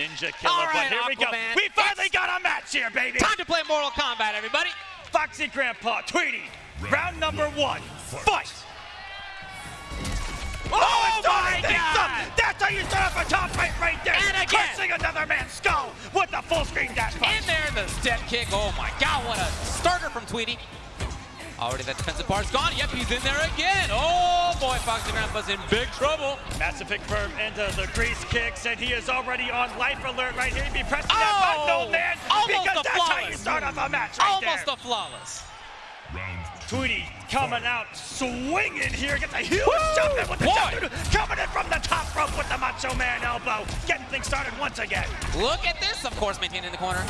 ninja killer. All right, but here we go. We finally got a match here, baby. Time to play Mortal Kombat, everybody. Foxy Grandpa, Tweety, round number one, fight. Oh, oh it's my God. up. That's how you start off a top right right there. And again. Crushing another man's skull with the full screen dash punch. In there, the step kick. Oh my God, what a starter from Tweety. Already that defensive bar's gone. Yep, he's in there again. Oh boy, Foxy Grandpa's in big trouble. Massive pick firm into the grease kicks, and he is already on life alert right here. He'd be pressing that Oh, button, old man, almost because a that's how you start off a match right Almost there. a flawless. Tweety coming out swinging here, gets a huge Woo! jump in with the Boy. jump, coming in from the top rope with the Macho Man elbow, getting things started once again. Look at this, of course, maintaining the corner.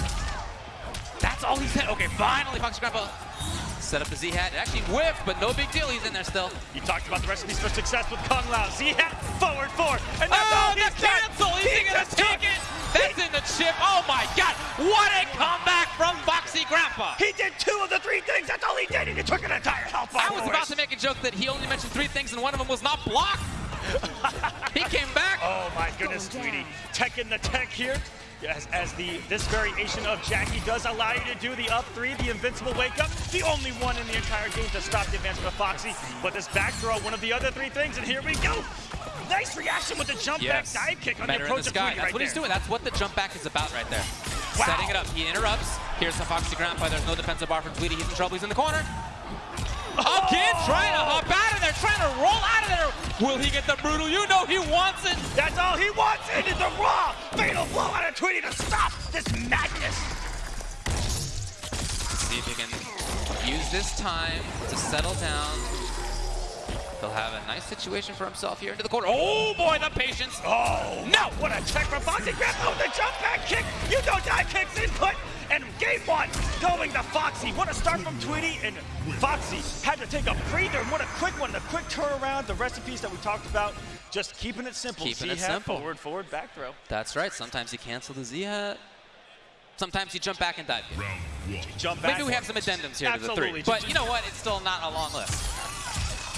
That's all he's had. Okay, finally, Foxy Grandpa set up the Z-hat. It actually whiffed, but no big deal. He's in there still. You talked about the recipes for success with Kung Lao. Z-hat, forward four, and that's Oh, all the he's done. cancel! Is he gonna take it? That's in the chip. Oh my God! What a comeback from Foxy Grandpa! He did two of the three things. That's all he did. He took an entire health bar. I was about to make a joke that he only mentioned three things and one of them was not blocked. he came back. Oh my goodness, Tweety. Tech in the tech here. As, as the this variation of Jacqui does allow you to do the up three, the invincible wake up, the only one in the entire game to stop the advancement of Foxy. But this back throw, one of the other three things, and here we go. Nice reaction with the jump Yes. back dive kick on Better the approach the of sky. Tweety That's right what he's doing. That's what the jump back is about right there. Wow. Setting it up. He interrupts. Here's the Foxy Grandpa. There's no defensive bar for Tweety. He's in trouble. He's in the corner. Again, trying to hop out of there, trying to roll out of there. Will he get the brutal? You know he wants it. That's all he wants. It is the raw fatal blow out of Tweety to stop this madness. See if he can use this time to settle down. He'll have a nice situation for himself here into the corner. Oh boy, the patience. Oh, No. What a check from Foxy Grandpa with oh, the jump back kick. You know dive kicks input. And game one going to Foxy. What a start from Tweety. And Foxy had to take a breather. And what a quick one. The quick turnaround. The recipes that we talked about. Just keeping it simple. Keeping it Z-hat, simple. Forward, forward, back throw. That's right. Sometimes you cancel the Z-hat. Sometimes you jump back and dive. kick. Jump back. Maybe we have some addendums here to the three. But you know what? It's still not a long list.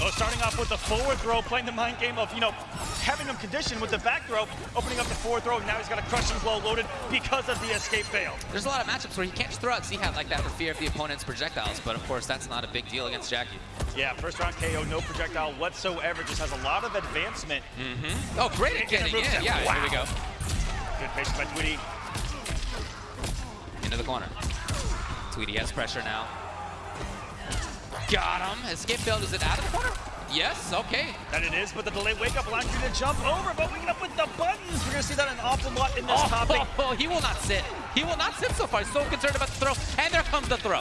Oh, starting off with the forward throw, playing the mind game of, you know, having him conditioned with the back throw, opening up the forward throw. Now he's got a crushing blow loaded because of the escape failed. There's a lot of matchups where he can't just throw out Z-hat like that for fear of the opponent's projectiles. But of course, that's not a big deal against Jacqui. Yeah, first round KO, no projectile whatsoever. Just has a lot of advancement. Mm -hmm. Oh, great at getting in. set. Yeah, here we go. Good patience by Tweety. Into the corner. Tweety has pressure now. Got him. Escape failed. Is it out of the corner? Yes. Okay. That it is, but the delayed wake up allows you to jump over, but waking up with the buttons. We're gonna see that an awful lot in this Oh, topic. oh, he will not sit. He will not sit so far. So concerned about the throw. And there comes the throw.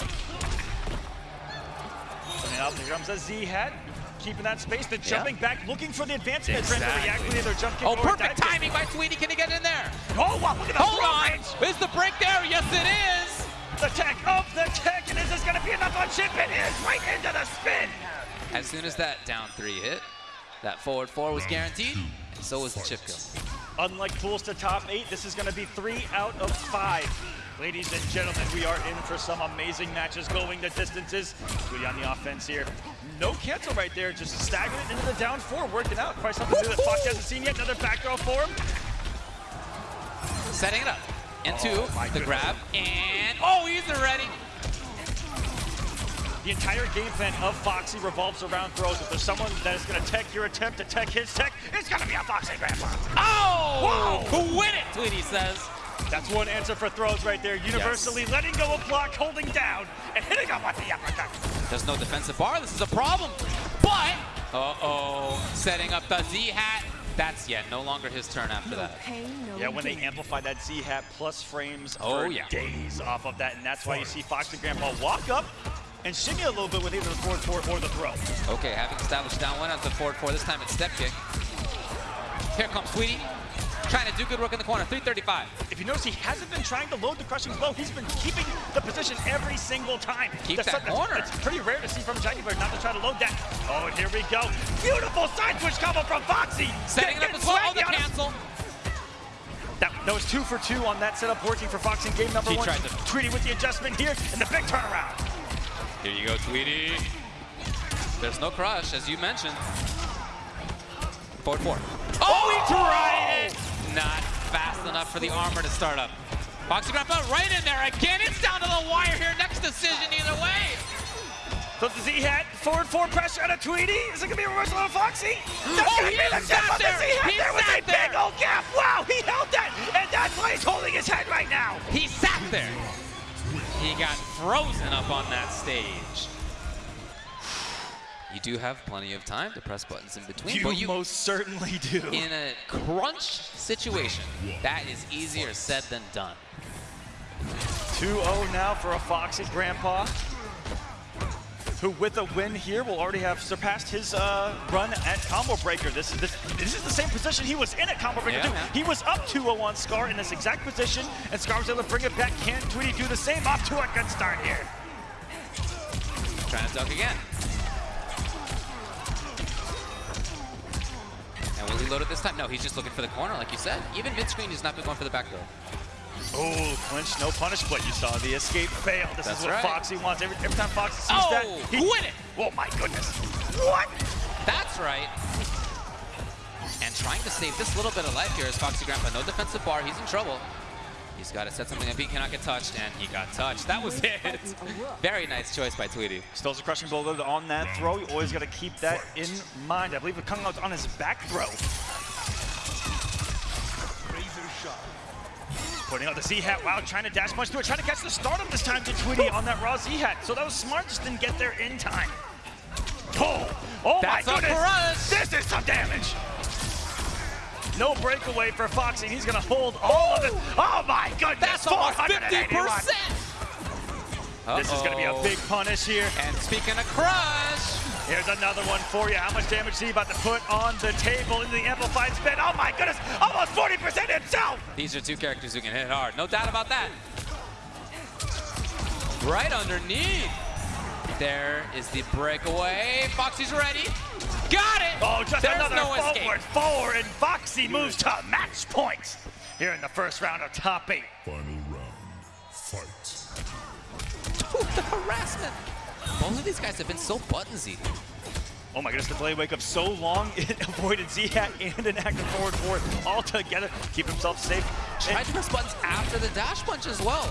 Coming out, here comes a Z-hat. Keeping that space, the jumping back, looking for the advancement. To Exactly. react with either jump kick Oh, perfect timing by Tweety. Can he get in there? Oh, wow, look at the Hold on. range. Is the break there? Yes, it is. The tech of the tech, and is this gonna be enough on chip? It is right into the spin. As soon as that down three hit, that forward four was guaranteed. And so was the chip kill. Unlike pools to top eight, this is gonna be three out of five. Ladies and gentlemen, we are in for some amazing matches going the distances. Tweety on the offense here. No cancel right there, just staggering it into the down four, working out. Probably something new that Fox hasn't seen yet. Another back throw for him. Setting it up into Oh, the goodness. grab. And, oh, he's ready. The entire game plan of Foxy revolves around throws. If there's someone that is gonna tech your attempt to tech his tech, it's gonna be a Foxy Grandpa. Oh! Whoa! Win it, Tweety says. That's one answer for throws right there. Universally letting go of block, holding down, and hitting him with the uppercut. There's no defensive bar. This is a problem. But, uh-oh, setting up the Z-hat. That's, yeah, no longer his turn after that. Yeah, when they amplify that Z-hat plus frames Oh, for yeah. days off of that, and that's why you see Fox and Grandpa walk up and shimmy a little bit with either the forward four or the throw. Okay, having established down one out the forward four. This time it's step kick. Here comes Tweety, Trying to do good work in the corner. 335. If you notice, he hasn't been trying to load the crushing blow. He's been keeping the position every single time. Keep That's that corner. It's pretty rare to see from Jacqui Briggs not to try to load that. Oh, and here we go. Beautiful side switch combo from Foxy. Setting it up as well. Oh, the cancel. That, that was two for two on that setup working for Foxy in game number one. tried to- Tweety with the adjustment here and the big turnaround. Here you go, Tweety. There's no crush, as you mentioned. Forward four. Oh, he tried it! Not fast enough for the armor to start up. Foxy Grandpa right in there again. It's down to the wire here. Next decision either way. So the Z-Hat, forward four pressure on a Tweety. Is it gonna be a reversal on a Foxy? Oh, that's Oh, gonna he be the just tip sat of the there. Z-Hat. He There was a big old gap. Wow, he held that, and that's why he's holding his head right now. He sat there. He got frozen up on that stage. You do have plenty of time to press buttons in between, You, but you most certainly do. in a crunch situation, that is easier said than done. 2-0 now for a Foxy Grandpa, who with a win here will already have surpassed his uh, run at Combo Breaker. This is this, this is the same position he was in at Combo Breaker Yeah, too. man. He was up 2-0 on Scar in this exact position, and Scar was able to bring it back. Can Tweety do the same? Off to a good start here. Trying to duck again. And will he load it this time? No, he's just looking for the corner, like you said. Even mid-screen, he's not been going for the back throw. Oh, clinch, no punish, but you saw the escape fail. This That's is what right. Foxy wants. Every, every time Foxy sees Oh, that, he... win it! Oh my goodness. What? That's right. And trying to save this little bit of life here is Foxy Grandpa. No defensive bar, he's in trouble. He's got to set something up. He cannot get touched, and he got touched. That was it. Very nice choice by Tweety. Still a crushing blow though on that throw. You always got to keep that in mind. I believe it coming out on his back throw. Putting out the Z-Hat. Wow, trying to dash punch through it. Trying to catch the start of this time to Tweety on that raw Z-Hat. So that was smart, just didn't get there in time. Oh, oh That's my goodness. This is some damage. No breakaway for Foxy. He's going to hold all of it. Oh my goodness. That's almost 481. 50%. This is going to be a big punish here. And speaking of crush, Here's another one for you. How much damage is he about to put on the table in the amplified spin? Oh my goodness, almost 40% himself! these are two characters who can hit hard. No doubt about that. Right underneath. There is the breakaway. Foxy's ready. Got it! Oh, just There's another no forward escape. four, and Foxy moves to match point here in the first round of top eight. Final round. Fight. Ooh, the harassment. Both of these guys have been so buttonsy. Oh my goodness, the blade wake up so long, it avoided Z-Hat and an active forward four all together. Keep himself safe. Tried And to press buttons after the dash punch as well.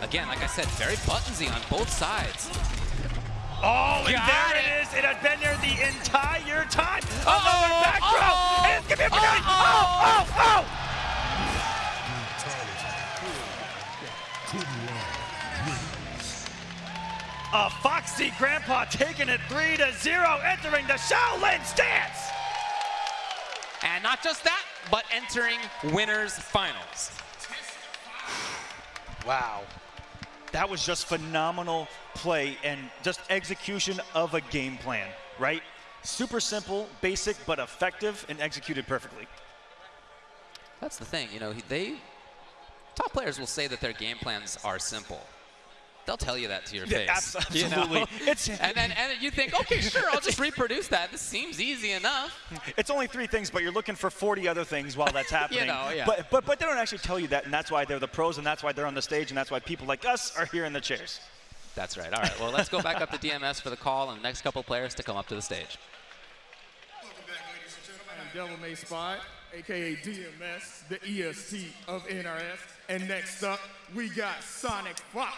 Again, like I said, very buttonsy on both sides. oh, and Got there it. it is. It had been there the entire time. Uh-oh, Another back throw. And it's gonna be a opportunity. uh-oh. Oh, oh, oh! A Foxy Grandpa taking it 3 to 0, entering the Shaolin stance. And not just that, but entering winners finals. Wow. That was just phenomenal play and just execution of a game plan, right? Super simple, basic, but effective and executed perfectly. That's the thing, you know, they top players will say that their game plans are simple. They'll tell you that to your Yeah, face. abs- you know? absolutely. It's- and then and you think, okay, sure, I'll just reproduce that. This seems easy enough. It's only three things, but you're looking for 40 other things while that's happening. you know, yeah. But, but, but they don't actually tell you that, and that's why they're the pros, and that's why they're on the stage, and that's why people like us are here in the chairs. That's right. All right. Well, let's go back up to DMS for the call and the next couple players to come up to the stage. Welcome back, ladies and gentlemen. I'm Devil May Spot, aka DMS, the EST of NRS. And next up, we got Sonic Fox.